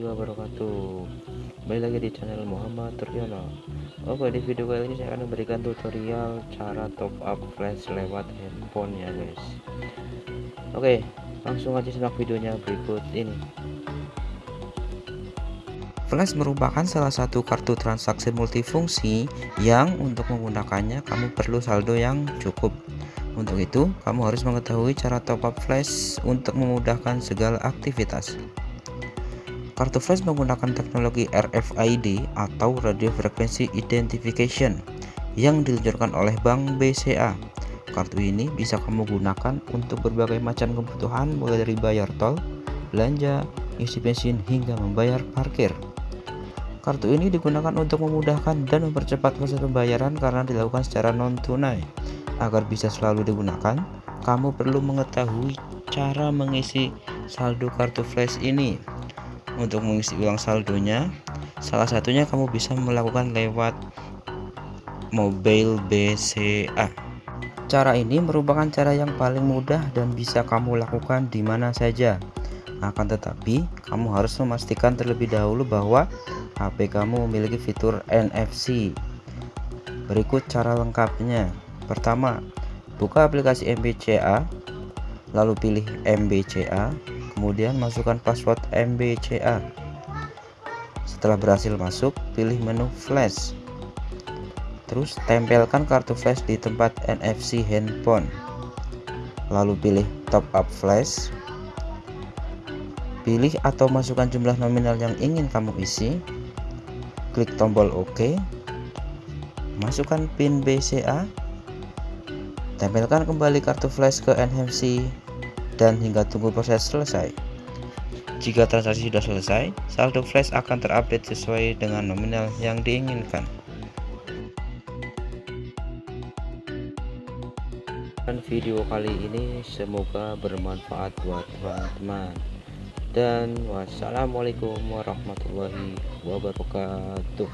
wabarakatuh. Kembali lagi di channel Muhammad Turyono Oke di video kali ini saya akan memberikan tutorial cara top up flash lewat handphone ya guys. Oke langsung aja simak videonya berikut ini. Flash merupakan salah satu kartu transaksi multifungsi yang untuk menggunakannya kamu perlu saldo yang cukup. Untuk itu, kamu harus mengetahui cara top up flash untuk memudahkan segala aktivitas. Kartu flash menggunakan teknologi RFID atau Radio Frequency Identification yang diluncurkan oleh Bank BCA. Kartu ini bisa kamu gunakan untuk berbagai macam kebutuhan mulai dari bayar tol, belanja, isi bensin hingga membayar parkir. Kartu ini digunakan untuk memudahkan dan mempercepat proses pembayaran karena dilakukan secara non-tunai agar bisa selalu digunakan, kamu perlu mengetahui cara mengisi saldo kartu flash ini. Untuk mengisi ulang saldonya, salah satunya kamu bisa melakukan lewat mobile BCA. Cara ini merupakan cara yang paling mudah dan bisa kamu lakukan di mana saja. Akan tetapi, kamu harus memastikan terlebih dahulu bahwa HP kamu memiliki fitur NFC. Berikut cara lengkapnya. Pertama, buka aplikasi MBCA, lalu pilih MBCA, kemudian masukkan password MBCA. Setelah berhasil masuk, pilih menu flash. Terus tempelkan kartu flash di tempat NFC handphone. Lalu pilih top up flash. Pilih atau masukkan jumlah nominal yang ingin kamu isi. Klik tombol OK. Masukkan PIN BCA Tempelkan kembali kartu flash ke NFC dan hingga tunggu proses selesai. Jika transaksi sudah selesai, saldo flash akan terupdate sesuai dengan nominal yang diinginkan. Dan video kali ini semoga bermanfaat buat teman-teman. Dan wassalamualaikum warahmatullahi wabarakatuh.